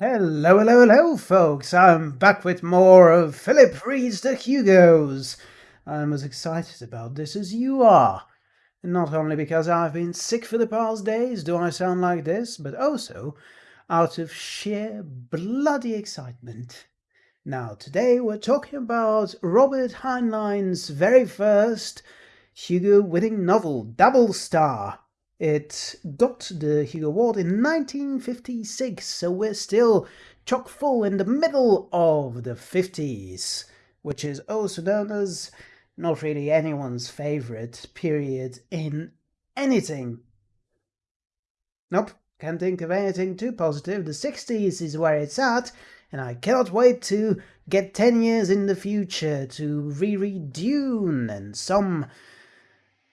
Hello, hello, hello, folks. I'm back with more of Philip Reads the Hugos. I'm as excited about this as you are. Not only because I've been sick for the past days do I sound like this, but also out of sheer bloody excitement. Now, today we're talking about Robert Heinlein's very first Hugo winning novel, Double Star. It got the Hugo Award in 1956, so we're still chock full in the middle of the 50s, which is also known as not really anyone's favorite period in anything. Nope, can't think of anything too positive. The 60s is where it's at, and I cannot wait to get 10 years in the future to reread Dune and some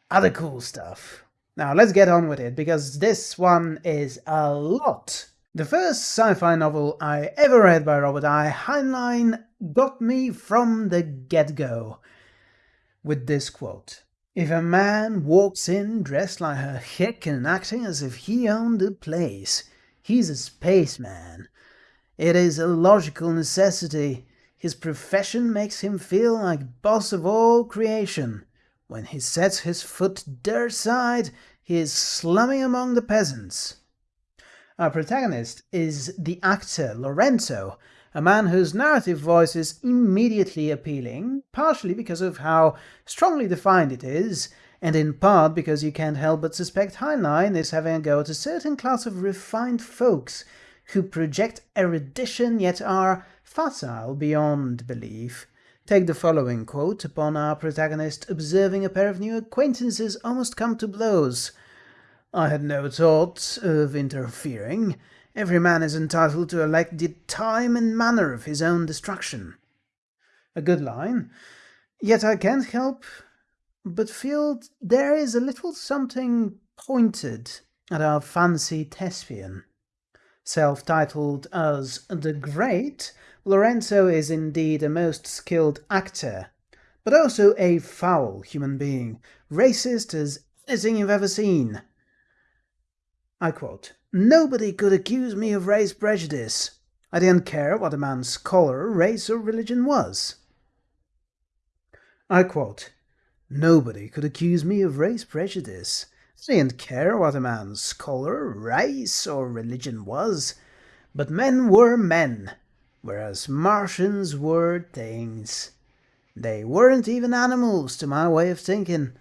other cool stuff. Now let's get on with it, because this one is a lot. The first sci-fi novel I ever read by Robert I. Heinlein got me from the get-go with this quote. If a man walks in dressed like a hick and acting as if he owned the place, he's a spaceman. It is a logical necessity. His profession makes him feel like boss of all creation. When he sets his foot their side, he is slumming among the peasants. Our protagonist is the actor Lorenzo, a man whose narrative voice is immediately appealing, partially because of how strongly defined it is, and in part because you can't help but suspect Heinlein is having a go at a certain class of refined folks who project erudition yet are facile beyond belief. Take the following quote upon our protagonist observing a pair of new acquaintances almost come to blows. I had no thought of interfering. Every man is entitled to elect the time and manner of his own destruction. A good line, yet I can't help but feel there is a little something pointed at our fancy thespian. Self-titled as The Great, Lorenzo is indeed a most skilled actor, but also a foul human being, racist as anything you've ever seen. I quote, Nobody could accuse me of race prejudice. I didn't care what a man's color, race, or religion was. I quote, Nobody could accuse me of race prejudice. I didn't care what a man's color, race, or religion was. But men were men whereas Martians were things. They weren't even animals to my way of thinking.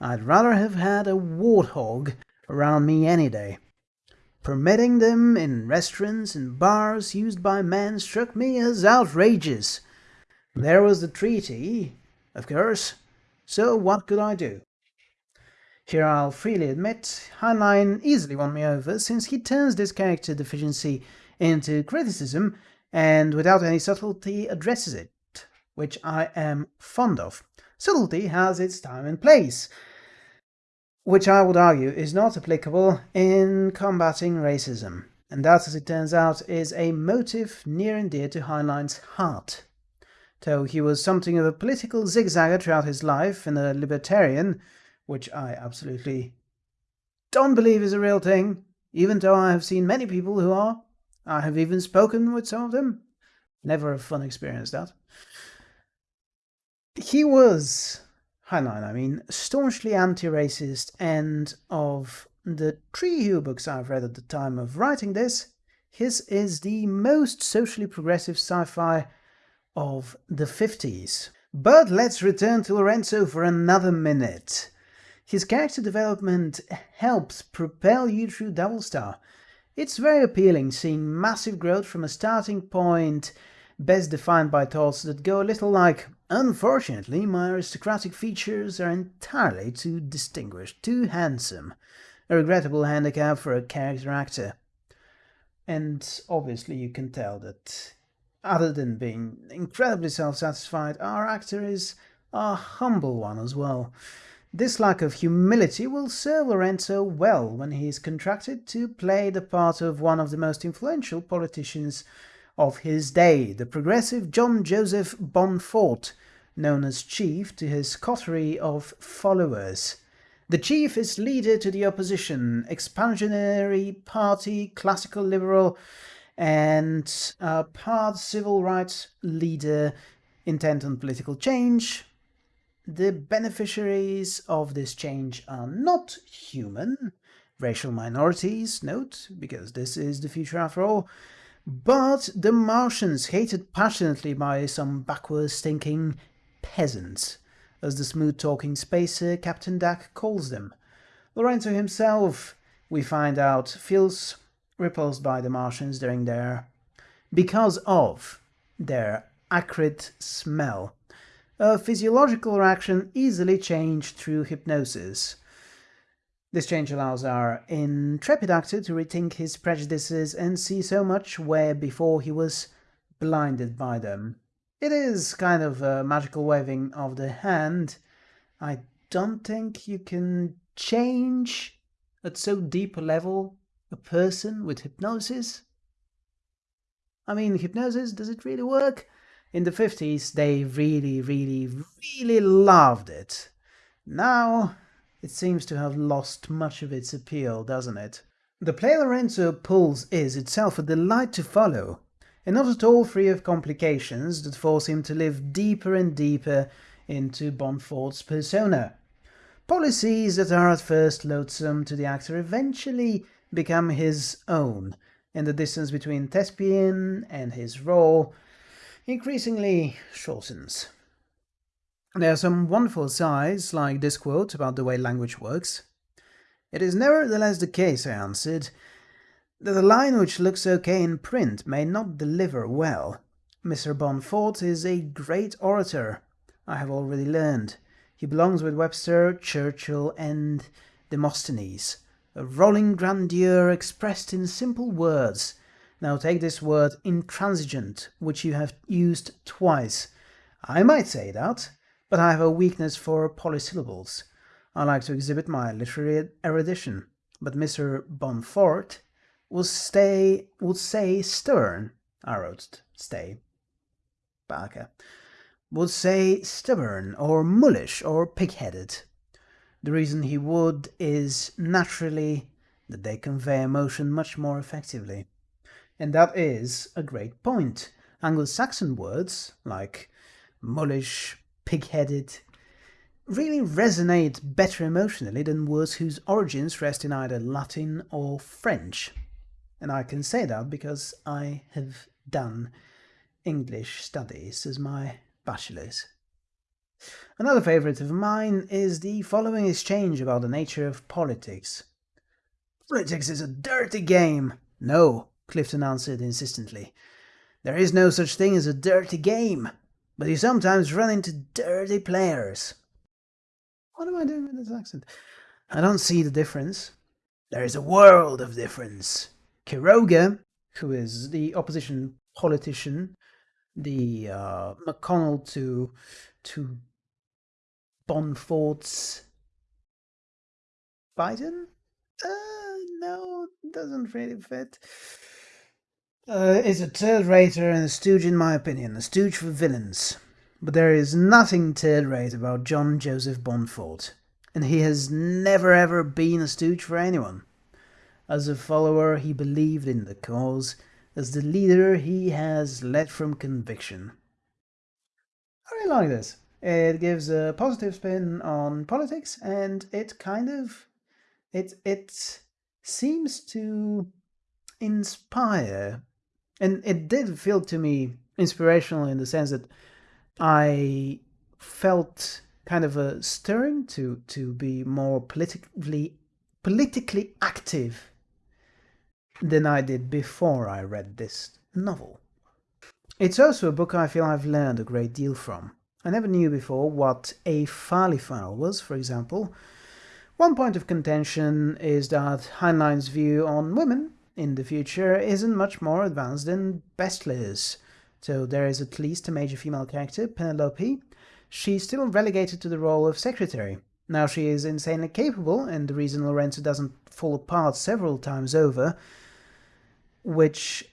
I'd rather have had a warthog around me any day. Permitting them in restaurants and bars used by men struck me as outrageous. There was the treaty, of course, so what could I do? Here I'll freely admit, Heinlein easily won me over since he turns this character deficiency into criticism and without any subtlety addresses it, which I am fond of. Subtlety has its time and place, which I would argue is not applicable in combating racism, and that, as it turns out, is a motive near and dear to Heinlein's heart. Though he was something of a political zigzagger throughout his life and a libertarian, which I absolutely don't believe is a real thing, even though I have seen many people who are. I have even spoken with some of them. Never a fun experience, that. He was, Heinlein, I mean, staunchly anti-racist, and of the three Hugo books I've read at the time of writing this, his is the most socially progressive sci-fi of the 50s. But let's return to Lorenzo for another minute. His character development helps propel you through Double Star, it's very appealing seeing massive growth from a starting point best defined by thoughts that go a little like, unfortunately my aristocratic features are entirely too distinguished, too handsome, a regrettable handicap for a character actor. And obviously you can tell that, other than being incredibly self-satisfied, our actor is a humble one as well. This lack of humility will serve Lorenzo well when he is contracted to play the part of one of the most influential politicians of his day, the progressive John Joseph Bonfort, known as Chief to his coterie of followers. The chief is leader to the opposition, expansionary party, classical liberal, and uh, part civil rights leader intent on political change. The beneficiaries of this change are not human, racial minorities, note, because this is the future after all, but the Martians hated passionately by some backwards thinking peasants, as the smooth-talking spacer Captain Dak calls them. Lorenzo himself, we find out, feels repulsed by the Martians during their... because of their acrid smell. A physiological reaction easily changed through hypnosis. This change allows our intrepid actor to rethink his prejudices and see so much where before he was blinded by them. It is kind of a magical waving of the hand. I don't think you can change at so deep a level a person with hypnosis. I mean, hypnosis, does it really work? In the 50s, they really, really, really loved it. Now, it seems to have lost much of its appeal, doesn't it? The play Lorenzo pulls is itself a delight to follow, and not at all free of complications that force him to live deeper and deeper into Bonfort's persona. Policies that are at first loathsome to the actor eventually become his own, and the distance between Thespian and his role increasingly shortens. There are some wonderful sides, like this quote about the way language works. It is nevertheless the case, I answered, that a line which looks okay in print may not deliver well. Mr. Bonfort is a great orator, I have already learned. He belongs with Webster, Churchill, and Demosthenes. A rolling grandeur expressed in simple words. Now take this word intransigent, which you have used twice. I might say that, but I have a weakness for polysyllables. I like to exhibit my literary erudition, but Mr. Bonfort will stay would say stern. I wrote stay. Barker would say stubborn or mullish or pig-headed. The reason he would is naturally that they convey emotion much more effectively. And that is a great point. Anglo-Saxon words like mullish, pig-headed, really resonate better emotionally than words whose origins rest in either Latin or French. And I can say that because I have done English studies as my bachelor's. Another favourite of mine is the following exchange about the nature of politics. Politics is a dirty game. No, Clifton answered insistently. There is no such thing as a dirty game but you sometimes run into dirty players. What am I doing with this accent? I don't see the difference. There is a world of difference. Quiroga, who is the opposition politician, the uh, McConnell to to Bonfort's Biden? Uh, no, doesn't really fit uh, is a third-rater and a stooge in my opinion, a stooge for villains. But there is nothing third-rate about John Joseph Bonfort, and he has never ever been a stooge for anyone. As a follower, he believed in the cause. As the leader, he has led from conviction. I really like this. It gives a positive spin on politics, and it kind of... it, it seems to inspire and it did feel to me inspirational in the sense that I felt kind of a stirring to to be more politically politically active than I did before I read this novel. It's also a book I feel I've learned a great deal from. I never knew before what a file was, for example. One point of contention is that Heinlein's view on women in the future isn't much more advanced than Bester's. So there is at least a major female character, Penelope. She's still relegated to the role of secretary. Now she is insanely capable, and the reason Lorenzo doesn't fall apart several times over, which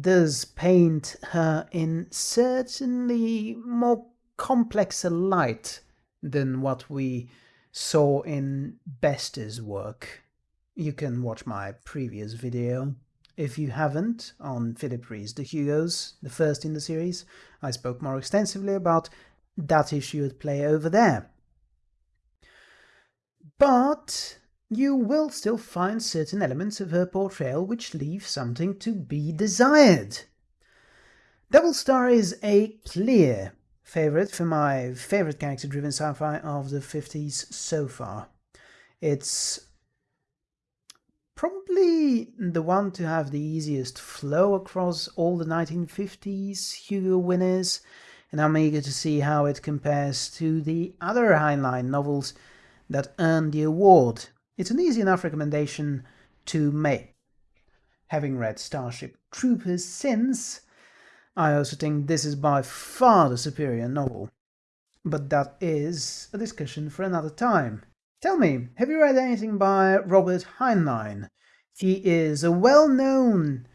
does paint her in certainly more complex a light than what we saw in Bester's work. You can watch my previous video if you haven't, on Philip Reads The Hugos, the first in the series. I spoke more extensively about that issue at play over there. But you will still find certain elements of her portrayal which leave something to be desired. Double Star is a clear favourite for my favourite character-driven sci-fi of the 50s so far. It's probably the one to have the easiest flow across all the 1950s Hugo winners, and I'm eager to see how it compares to the other Heinlein novels that earned the award. It's an easy enough recommendation to make. Having read Starship Troopers since, I also think this is by far the superior novel. But that is a discussion for another time. Tell me, have you read anything by Robert Heinlein? He is a well-known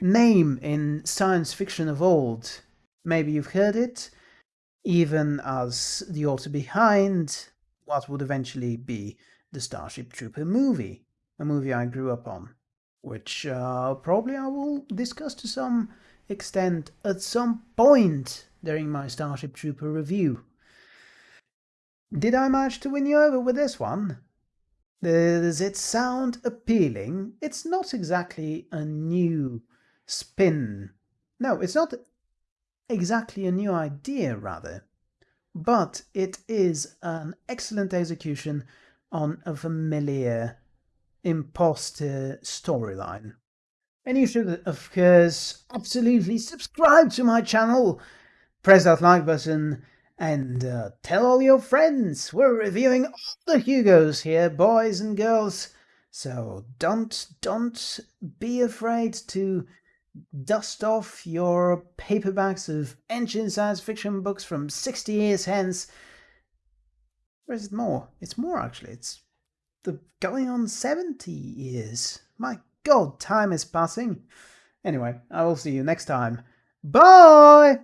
name in science fiction of old. Maybe you've heard it, even as the author behind what would eventually be the Starship Trooper movie, a movie I grew up on, which uh, probably I will discuss to some extent at some point during my Starship Trooper review. Did I manage to win you over with this one? Does it sound appealing? It's not exactly a new spin. No, it's not exactly a new idea, rather but it is an excellent execution on a familiar imposter storyline. And you should, of course, absolutely subscribe to my channel, press that like button, and uh, tell all your friends. We're reviewing all the Hugos here, boys and girls. So don't, don't be afraid to dust off your paperbacks of ancient science fiction books from 60 years hence. Or is it more? It's more actually. It's the going on 70 years. My god, time is passing. Anyway, I will see you next time. Bye!